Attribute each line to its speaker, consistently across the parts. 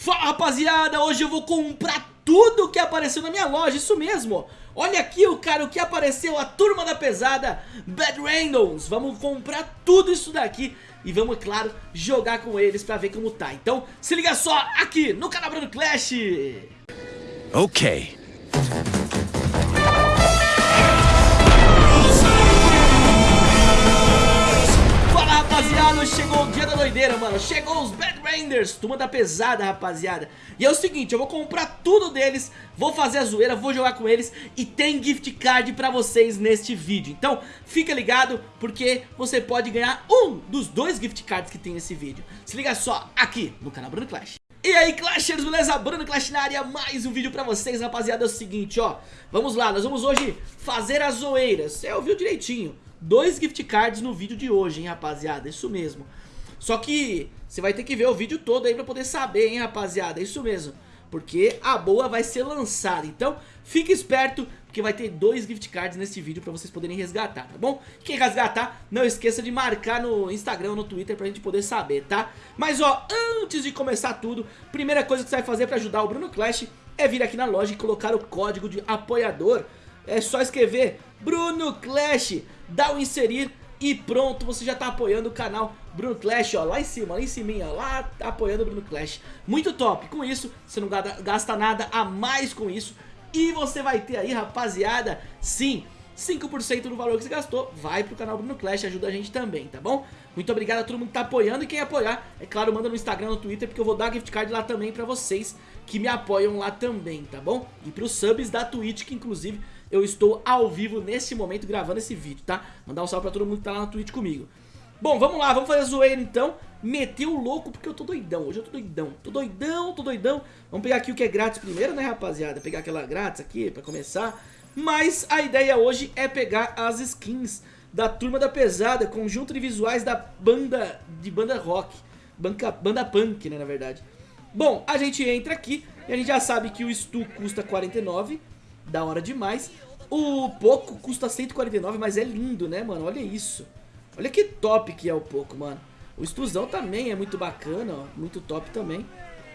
Speaker 1: Fala rapaziada, hoje eu vou comprar tudo que apareceu na minha loja, isso mesmo. Olha aqui o cara, o que apareceu, a turma da pesada, Bad Randalls. Vamos comprar tudo isso daqui e vamos, claro, jogar com eles pra ver como tá. Então se liga só aqui no canal Bruno Clash.
Speaker 2: Ok
Speaker 1: chegou o dia da doideira, mano. Chegou os Bad Raiders, turma da pesada, rapaziada. E é o seguinte, eu vou comprar tudo deles Vou fazer a zoeira, vou jogar com eles E tem gift card pra vocês neste vídeo. Então, fica ligado, porque você pode ganhar um dos dois gift cards que tem nesse vídeo. Se liga só, aqui no canal Bruno Clash. E aí Clashers, beleza? Bruno Clash na área, mais um vídeo pra vocês, rapaziada, é o seguinte, ó. Vamos lá, nós vamos hoje fazer as zoeiras, você ouviu direitinho dois gift cards no vídeo de hoje, hein, rapaziada, isso mesmo. Só que você vai ter que ver o vídeo todo aí pra poder saber, hein, rapaziada, isso mesmo. Porque a boa vai ser lançada, então fique esperto, porque vai ter dois gift cards nesse vídeo pra vocês poderem resgatar, tá bom? Quem resgatar, não esqueça de marcar no Instagram ou no Twitter pra gente poder saber, tá? Mas ó, antes de começar tudo, primeira coisa que você vai fazer pra ajudar o Bruno Clash é vir aqui na loja e colocar o código de apoiador. É só escrever Bruno Clash dá o inserir e pronto, você já tá apoiando o canal Bruno Clash, ó, lá em cima, lá em cima, lá tá apoiando o Bruno Clash. Muito top, com isso você não gasta nada a mais com isso e você vai ter aí, rapaziada, sim, 5% do valor que você gastou vai pro canal Bruno Clash, ajuda a gente também, tá bom? Muito obrigado a todo mundo que tá apoiando e quem apoiar, é claro, manda no Instagram, no Twitter, porque eu vou dar gift card lá também pra vocês que me apoiam lá também, tá bom? E pros subs da Twitch, que inclusive eu estou ao vivo nesse momento gravando esse vídeo, tá? Mandar um salve pra todo mundo que tá lá na Twitch comigo. Bom, vamos lá, vamos fazer a zoeira então. Meteu o louco porque eu tô doidão, hoje eu tô doidão. Tô doidão, tô doidão. Vamos pegar aqui o que é grátis primeiro, né, rapaziada? Pegar aquela grátis aqui pra começar. Mas a ideia hoje é pegar as skins da Turma da Pesada, conjunto de visuais da banda, de banda rock. Banca, banda punk, né, na verdade. Bom, a gente entra aqui e a gente já sabe que o Stu custa 49 da hora demais. O Poco custa 149, mas é lindo, né, mano? Olha isso. Olha que top que é o Poco, mano. O Estuzão também é muito bacana, ó. Muito top também.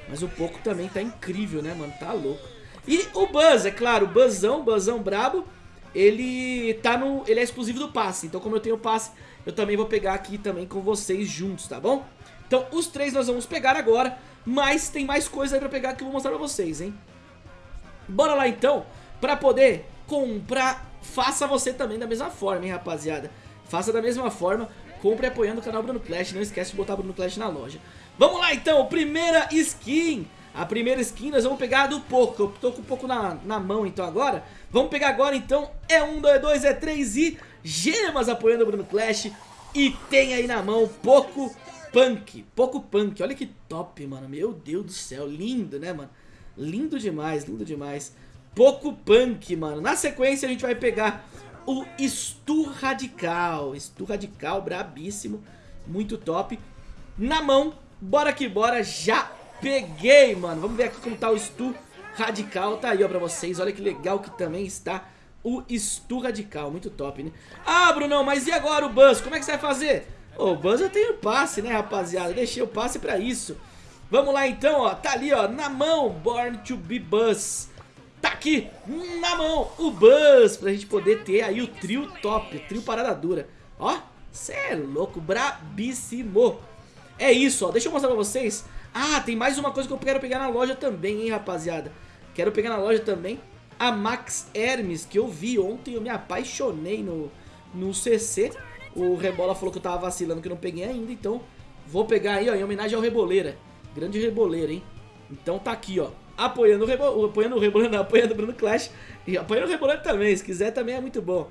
Speaker 1: Mas o Poco também tá incrível, né, mano? Tá louco. E o Buzz, é claro, o Buzzão, Buzzão brabo, ele tá no... Ele é exclusivo do passe. Então, como eu tenho passe, eu também vou pegar aqui também com vocês juntos, tá bom? Então, os três nós vamos pegar agora, mas tem mais coisa aí pra pegar que eu vou mostrar pra vocês, hein? Bora lá, então pra poder comprar, faça você também da mesma forma, hein, rapaziada. Faça da mesma forma, compre apoiando o canal Bruno Clash, não esquece de botar Bruno Clash na loja. Vamos lá então, primeira skin. A primeira skin nós vamos pegar do Poco, eu tô com um pouco na, na mão então agora. Vamos pegar agora então, é um, dois, dois, é três e gemas apoiando o Bruno Clash. E tem aí na mão Poco Punk, Poco Punk, olha que top, mano, meu Deus do céu, lindo, né, mano? Lindo demais, lindo demais. Poco Punk, mano. Na sequência a gente vai pegar o Stu Radical. Stu Radical, brabíssimo. Muito top. Na mão, bora que bora. Já peguei, mano. Vamos ver aqui como tá o Stu Radical. Tá aí, ó, pra vocês. Olha que legal que também está o Stu Radical. Muito top, né? Ah, Brunão, mas e agora o Buzz? Como é que você vai fazer? Ô, o Buzz eu tenho passe, né, rapaziada? Deixei o passe pra isso. Vamos lá, então, ó. Tá ali, ó, na mão. Born to be Buzz. Tá aqui na mão o Buzz pra gente poder ter aí o trio top, o trio parada dura. Ó, cê é louco, brabíssimo. É isso, ó, deixa eu mostrar pra vocês. Ah, tem mais uma coisa que eu quero pegar na loja também, hein, rapaziada. Quero pegar na loja também a Max Hermes, que eu vi ontem, eu me apaixonei no, no CC. O Rebola falou que eu tava vacilando, que eu não peguei ainda, então vou pegar aí, ó, em homenagem ao Reboleira. Grande Reboleira, hein. Então tá aqui, ó apoiando o Rebo, apoiando o Rebolando, apoiando o Bruno Clash e apoiando o Rebolando também, se quiser também é muito bom.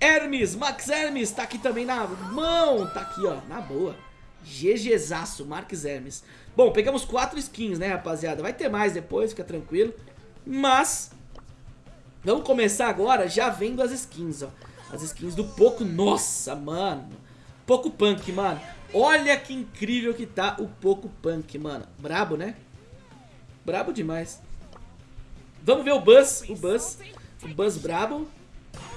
Speaker 1: Hermes, Max Hermes, tá aqui também na mão, tá aqui ó, na boa. GGzaço, Max Hermes. Bom, pegamos quatro skins, né rapaziada, vai ter mais depois, fica tranquilo. Mas, vamos começar agora já vendo as skins, ó. As skins do Poco, nossa, mano. Poco Punk, mano. Olha que incrível que tá o Poco Punk, mano. Brabo, né? Brabo demais. Vamos ver o Buzz. O Buzz. O Buzz brabo.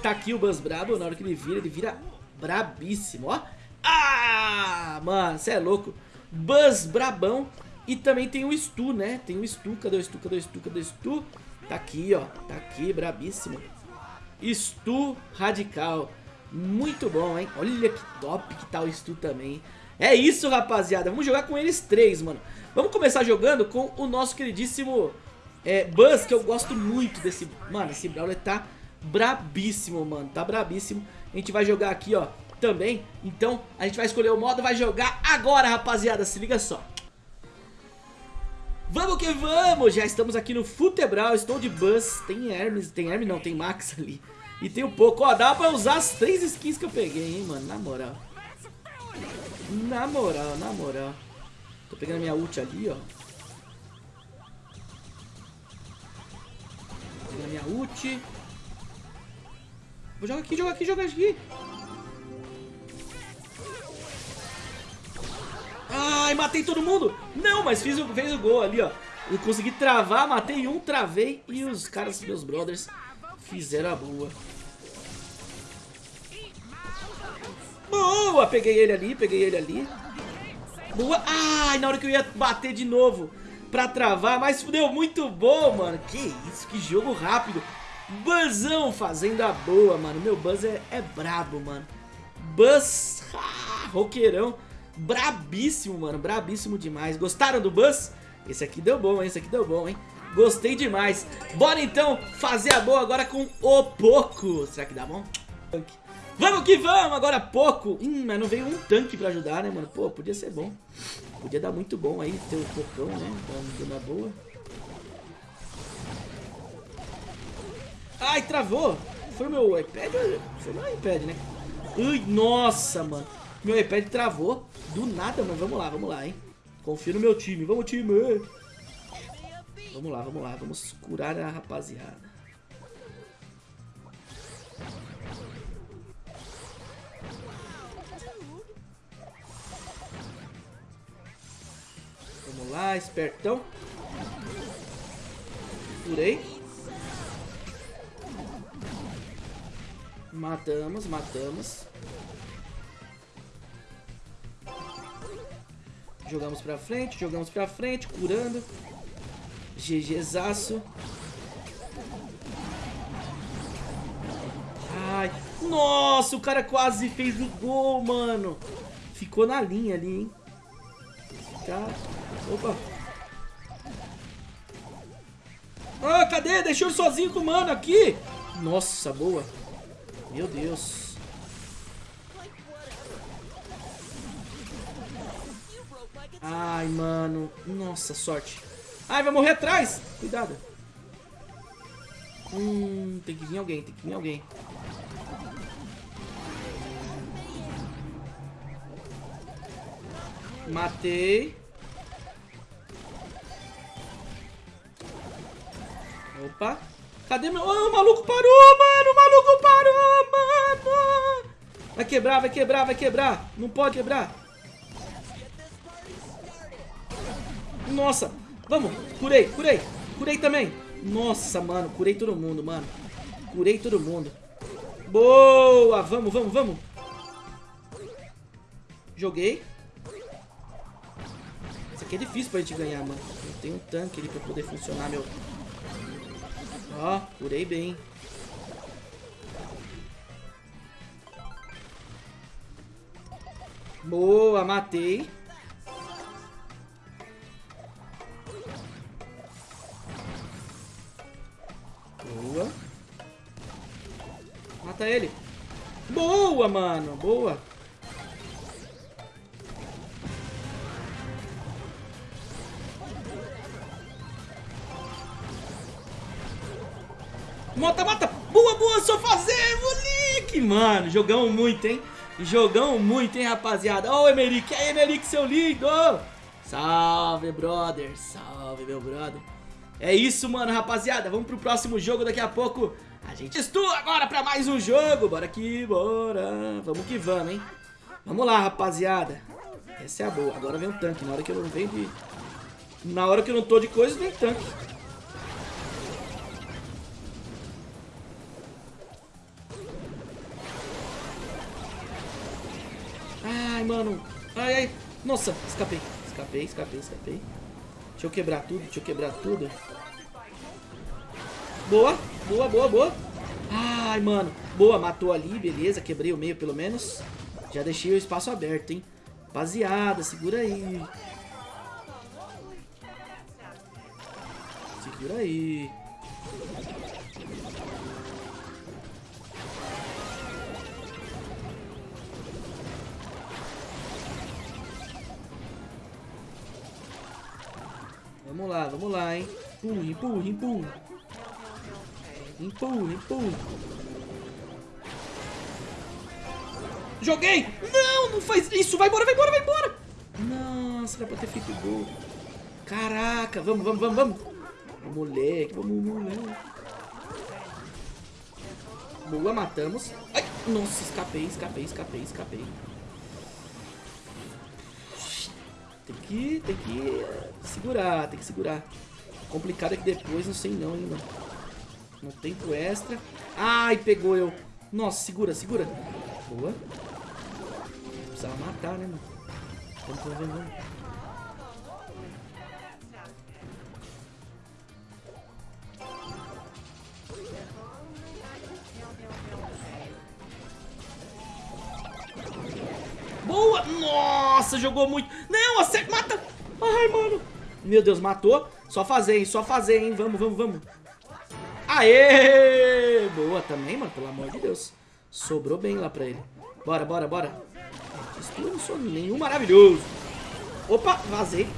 Speaker 1: Tá aqui o Buzz brabo. Na hora que ele vira, ele vira brabíssimo, ó. Ah, mano, você é louco. Buzz brabão. E também tem o Stu, né? Tem o Stu, cadê o Stu, cadê o Stu, cadê o Stu? Tá aqui, ó, tá aqui, brabíssimo. Stu Radical. Muito bom, hein? Olha que top que tá o Stu também. É isso, rapaziada. Vamos jogar com eles três, mano. Vamos começar jogando com o nosso queridíssimo é, Buzz, que eu gosto muito desse... Mano, esse Brawler tá brabíssimo, mano. Tá brabíssimo. A gente vai jogar aqui, ó, também. Então, a gente vai escolher o modo, vai jogar agora, rapaziada. Se liga só. Vamos que vamos! Já estamos aqui no Futebral, estou de Buzz. Tem Hermes, tem Hermes não, tem Max ali. E tem um pouco, ó, dá pra usar as três skins que eu peguei, hein, mano, na moral. Na moral, na moral. Tô pegando minha ult ali, ó. Pegando minha ult. Vou jogar aqui, jogar aqui, jogar aqui. Ai, matei todo mundo. Não, mas fiz o, fez o gol ali, ó. Eu consegui travar, matei um, travei. E os caras, meus brothers, fizeram a boa. Boa, peguei ele ali, peguei ele ali. Boa. Ai, na hora que eu ia bater de novo pra travar, mas deu muito bom, mano. Que isso, que jogo rápido. Buzzão fazendo a boa, mano. Meu Buzz é, é brabo, mano. Buzz, ah, roqueirão. Brabíssimo, mano. Brabíssimo demais. Gostaram do Buzz? Esse aqui deu bom, hein? Esse aqui deu bom, hein? Gostei demais. Bora então fazer a boa agora com o Poco. Será que dá bom? Vamos que vamos, agora pouco. Hum, mas não veio um tanque pra ajudar, né, mano? Pô, podia ser bom. Podia dar muito bom aí ter o Pocão, né? Dando uma boa. Ai, travou. Foi meu iPad? Foi meu iPad, né? Ui, nossa, mano. Meu iPad travou. Do nada, mas vamos lá, vamos lá, hein? Confio no meu time. Vamos, time! Vamos lá, vamos lá. Vamos curar a rapaziada. Lá, espertão. Curei. Matamos, matamos. Jogamos pra frente, jogamos pra frente, curando. GGzaço. Ai, nossa, o cara quase fez o gol, mano. Ficou na linha ali, hein. Tá. Opa. Ah, cadê? Deixou sozinho com o mano aqui. Nossa, boa. Meu Deus. Ai, mano. Nossa, sorte. Ai, vai morrer atrás. Cuidado. Hum, tem que vir alguém, tem que vir alguém. Matei. Opa. Cadê meu... Oh, o maluco parou, mano! O maluco parou, mano! Vai quebrar, vai quebrar, vai quebrar! Não pode quebrar! Nossa! Vamos! Curei, curei! Curei também! Nossa, mano! Curei todo mundo, mano! Curei todo mundo! Boa! Vamos, vamos, vamos! Joguei. Isso aqui é difícil pra gente ganhar, mano. Não tem um tanque ali pra poder funcionar, meu... Ó, curei bem. Boa, matei. Boa. Mata ele. Boa, mano. Boa. Mata, mata. Boa, boa, só fazer, moleque. Mano, jogamos muito, hein? Jogamos muito, hein, rapaziada. Ó, oh, Emerick. aí, Emerick, seu lindo. Salve, brother. Salve, meu brother. É isso, mano, rapaziada. Vamos pro próximo jogo daqui a pouco. A gente estou agora pra mais um jogo. Bora aqui, bora. Vamos que vamos, hein? Vamos lá, rapaziada. Essa é a boa. Agora vem um tanque. Na hora que eu não venho de... Na hora que eu não tô de coisa, vem tanque. Mano. Ai, ai. Nossa, escapei. Escapei, escapei, escapei. Deixa eu quebrar tudo, deixa eu quebrar tudo. Boa, boa, boa, boa. Ai, mano. Boa, matou ali, beleza. Quebrei o meio, pelo menos. Já deixei o espaço aberto, hein. Rapaziada, segura aí. Segura aí. Vamos lá, vamos lá, hein. Empurra, empurra, empurra. Empurra, empurra. Joguei! Não, não faz isso. Vai embora, vai embora, vai embora. Nossa, era pra ter feito gol. Caraca, vamos, vamos, vamos, vamos. Moleque, vamos, moleque. Boa, matamos. Ai, nossa, escapei, escapei, escapei, escapei. Tem que, tem que segurar, tem que segurar. Complicado é que depois não sei não, mano. No tempo extra. Ai, pegou eu. Nossa, segura, segura. Boa. Precisava matar, né, mano? Vamos, vamos, vamos. Nossa, jogou muito. Não, acerta, mata. Ai, mano. Meu Deus, matou. Só fazer, hein? Só fazer, hein? Vamos, vamos, vamos. Aê! Boa também, mano, pelo amor de Deus. Sobrou bem lá pra ele. Bora, bora, bora. Isso não sou nenhum maravilhoso. Opa, vazei.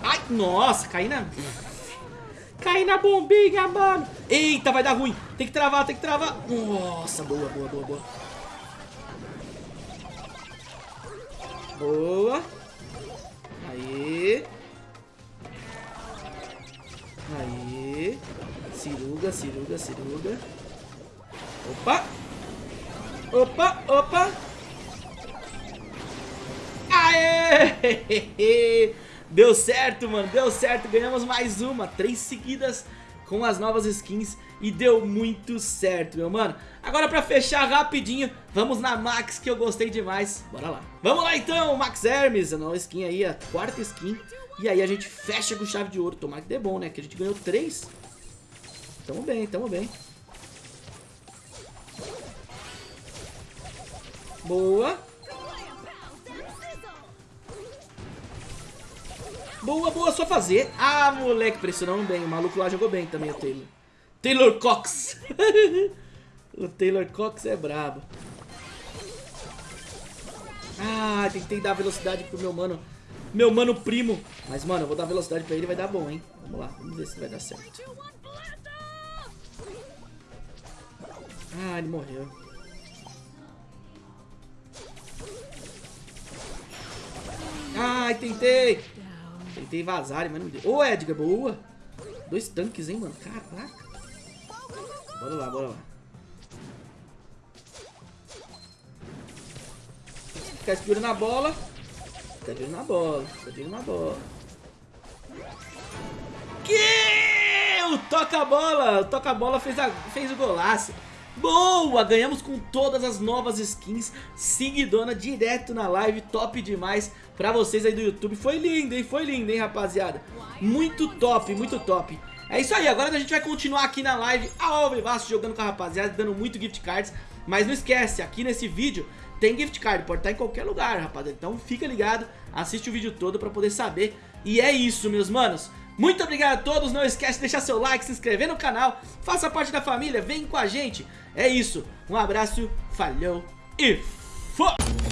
Speaker 1: Ai, nossa, caí na... Caí na bombinha, mano. Eita, vai dar ruim. Tem que travar, tem que travar. Nossa, boa, boa, boa, boa. Boa. Aí. Aí. Ciruga, ciruga, ciruga. Opa! Opa, opa! Aê! Deu certo, mano. Deu certo. Ganhamos mais uma. Três seguidas com as novas skins e deu muito certo, meu mano. Agora pra fechar rapidinho, vamos na Max que eu gostei demais. Bora lá. Vamos lá então, Max Hermes, a nova skin aí, a quarta skin. E aí a gente fecha com chave de ouro. Tomara que dê bom, né? Que a gente ganhou três. Tamo bem, tamo bem. Boa. Boa, boa, só fazer. Ah, moleque, pressionou bem. O maluco lá jogou bem também, o Taylor. Taylor Cox. o Taylor Cox é brabo. Ah, tentei dar velocidade pro meu mano. Meu mano primo. Mas, mano, eu vou dar velocidade pra ele vai dar bom, hein? Vamos lá, vamos ver se vai dar certo. Ah, ele morreu. Ai, tentei. Tentei vazar, mas não deu. Ô, Edgar, boa. Dois tanques, hein, mano. Caraca. Bora lá, bora lá. Ficar segurando na bola. Ficar de na bola. Ficar de na bola. Que? O toca-bola. O toca-bola fez, a... fez o golaço. Boa! Ganhamos com todas as novas skins, seguidona direto na live, top demais pra vocês aí do YouTube. Foi lindo, hein? Foi lindo, hein, rapaziada? Muito top, muito top. É isso aí, agora a gente vai continuar aqui na live ao vivaço, jogando com a rapaziada, dando muito gift cards. Mas não esquece, aqui nesse vídeo tem gift card, pode estar em qualquer lugar, rapaziada. Então fica ligado, assiste o vídeo todo pra poder saber. E é isso, meus manos. Muito obrigado a todos, não esquece de deixar seu like, se inscrever no canal, faça parte da família, vem com a gente. É isso, um abraço, falhou e fui!